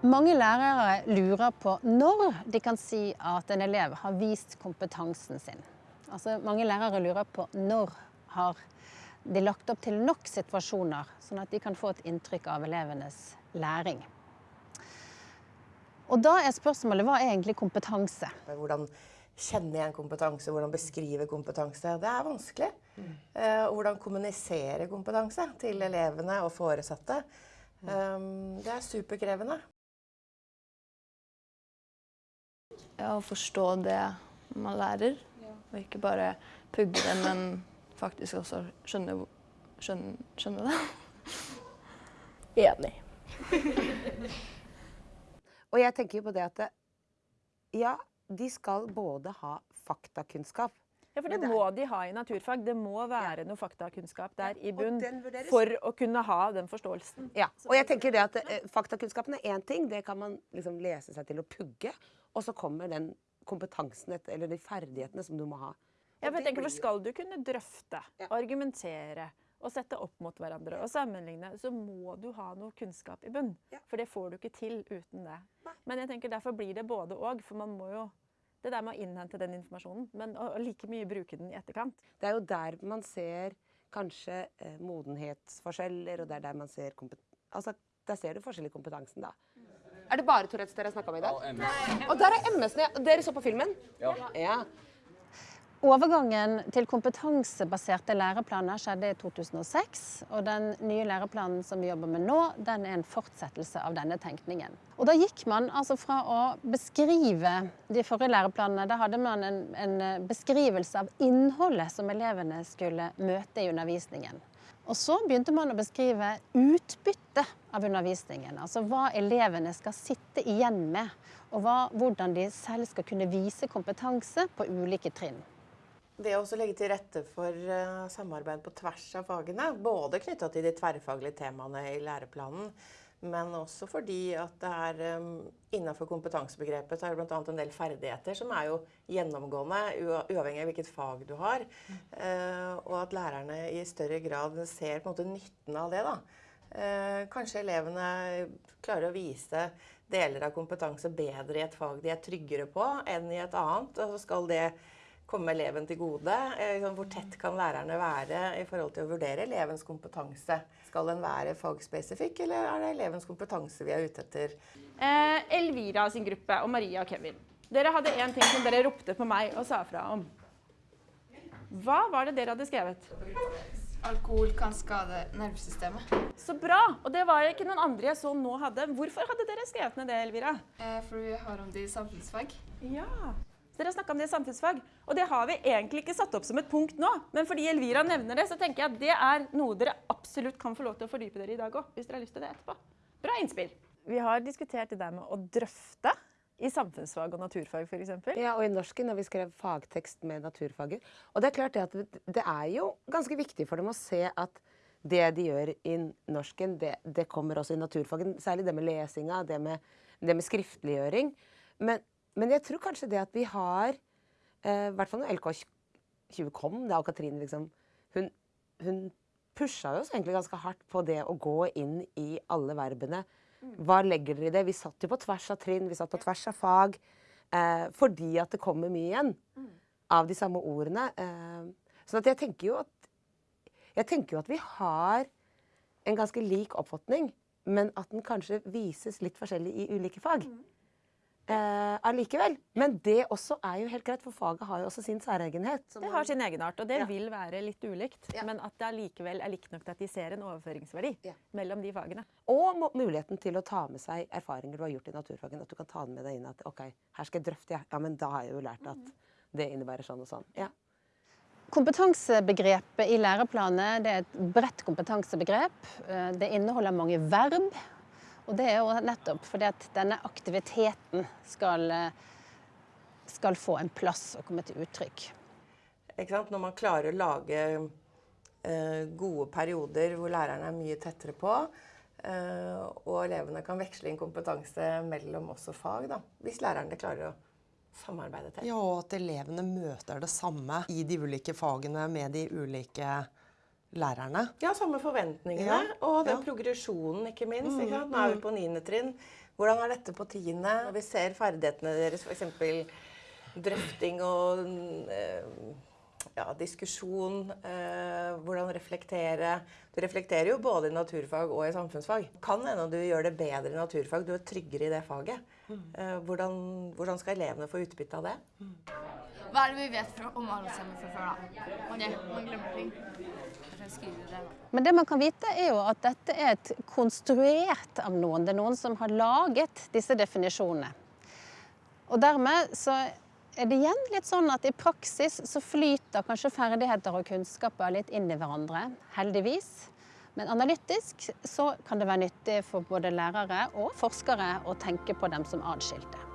Mange lærere lurer på når de kan si at en elev har vist kompetansen sin. Altså, mange lærere lurer på når har de lagt opp til nok situasjoner, sånn at de kan få et inntrykk av elevenes læring. Og da er spørsmålet hva er egentlig kompetanse? Hvordan kjenne igjen kompetanse, hvordan beskrive kompetanse. Det er vanskelig. Mm. Uh, hvordan kommunisere kompetanse til elevene og foresatte. Um, det er superkrevende. Ja, å forstå det man lærer, og ikke bare pugge det, men faktisk også skjønne, skjønne, skjønne det. Enig. og jeg tenker jo på det at det, ja, de skal både ha faktakunnskap ja, for det, det må de ha i naturfag. Det må være ja. noe faktakunnskap der i bunn for å kunne ha den forståelsen. Ja, og jeg tenker det at eh, Faktakunnskapen er én ting, det kan man liksom lese seg til å pugge. Og så kommer den kompetansen eller de ferdighetene som du må ha. Ja, for jeg tenker, for Skal du kunne drøfte, ja. argumentere og sette opp mot hverandre og sammenligne, så må du ha noe kunnskap i bunn. Ja. For det får du ikke til uten det. Men jeg tenker derfor blir det både og. For man må jo det der med å innhente den informasjonen, men å, like mye bruke den i etterkant. Det er jo der man ser kanskje eh, modenhetsforskjeller, og det er der man ser Altså, der ser du forskjell i kompetansen, da. Er det bare Tourettes dere har snakka om i dag? Og MS. Og der er MS. Dere så på filmen? Ja. ja. Overgangen til kompetansebaserte læreplaner skjedde i 2006. Og den nye læreplanen som vi jobber med nå, den er en fortsettelse av denne tenkningen. Og da gikk man altså fra å beskrive de forrige læreplanene, da hadde man en, en beskrivelse av innholdet som elevene skulle møte i undervisningen. Og så begynte man å beskrive utbyttet av undervisningen. Altså hva elevene skal sitte igjen med, og hva, hvordan de selv skal kunne vise kompetanse på ulike trinn. Det å legge til rette for uh, samarbeid på tvers av fagene, både knytta til de tverrfaglige temaene i læreplanen, men også fordi at det er um, innenfor kompetansebegrepet så er det bl.a. en del ferdigheter som er jo gjennomgående, uavhengig av hvilket fag du har. Uh, og at lærerne i større grad ser på en måte nytten av det. da. Kanskje elevene klarer å vise deler av kompetanse bedre i et fag de er tryggere på enn i et annet. og så skal det komme eleven til gode? Eh, liksom, hvor tett kan lærerne være i forhold til å vurdere elevens kompetanse? Skal den være fagspesifikk, eller er det elevens kompetanse vi er ute etter? Eh, Elvira sin gruppe og Maria og Kevin. Dere hadde én ting som dere ropte på meg og sa fra om. Hva var det dere hadde skrevet? Alkohol kan skade nervesystemet. Så bra! Og det var ikke noen andre jeg så nå hadde. Hvorfor hadde dere skrevet ned det, Elvira? Eh, for vi har om det i samfunnsfag. Ja. Dere har snakka om det i samfunnsfag. Og det har vi egentlig ikke satt opp som et punkt nå. Men fordi Elvira nevner det, så tenker jeg at det er noe dere absolutt kan få lov til å fordype dere i dag òg. Hvis dere har lyst til det etterpå. Bra innspill. Vi har diskutert det der med å drøfte i samfunnsfag og naturfag f.eks. Ja, og i norsken når vi skrev fagtekst med naturfaget. Og det er klart det at det er jo ganske viktig for dem å se at det de gjør i norsken, det, det kommer også i naturfagen. Særlig det med lesinga, det med, det med skriftliggjøring. Men, men jeg tror kanskje det at vi har eh, I hvert fall når LK20 kom, da Katrine liksom Hun, hun pusha oss egentlig ganske hardt på det å gå inn i alle verbene. Hva legger dere i det? Vi satt jo på tvers av trinn, vi satt på tvers av fag. Eh, fordi at det kommer mye igjen av de samme ordene. Eh, så jeg tenker jo at jeg tenker jo at vi har en ganske lik oppfatning, men at den kanskje vises litt forskjellig i ulike fag. Eh, allikevel. Men det også er jo helt greit, for faget har jo også sin særegenhet. Det har sin egenart, og det ja. vil være litt ulikt. Ja. Men at det allikevel er likt nok til at de ser en overføringsverdi ja. mellom de fagene. Og muligheten til å ta med seg erfaringer du har gjort i naturfagen. At du kan ta den med deg inn at OK, her skal jeg drøfte, ja. ja men da har jeg jo lært at det innebærer sånn og sånn. Ja. Kompetansebegrepet i læreplanet det er et bredt kompetansebegrep. Eh, det inneholder mange verb. Og det er jo nettopp fordi at denne aktiviteten skal, skal få en plass og komme til uttrykk. Når man klarer å lage eh, gode perioder hvor lærerne er mye tettere på, eh, og elevene kan veksle inn kompetanse mellom også fag, da, hvis lærerne klarer å samarbeide tett. Ja, og at elevene møter det samme i de ulike fagene med de ulike fagene lærerne. Ja, samme forventningene. Ja. Og den ja. progresjonen, ikke minst. Ikke sant? Nå er vi mm. på niende trinn, Hvordan er dette på tiende? Vi ser ferdighetene deres, f.eks. drøfting og eh, ja, diskusjon, eh, hvordan reflektere. Du reflekterer jo både i naturfag og i samfunnsfag. Kan hende du gjør det bedre i naturfag, du er tryggere i det faget. Eh, hvordan, hvordan skal elevene få utbytte av det? Hva er det vi vet fra, om Alzheimer fra før, da? Ok, man glemmer ting. Men det man kan vite er jo at dette er et konstruert av noen. Det er noen som har laget disse definisjonene. Og dermed så er det igjen litt sånn at i praksis så flyter kanskje ferdigheter og kunnskaper litt inn i hverandre. Heldigvis. Men analytisk så kan det være nyttig for både lærere og forskere å tenke på dem som atskilte.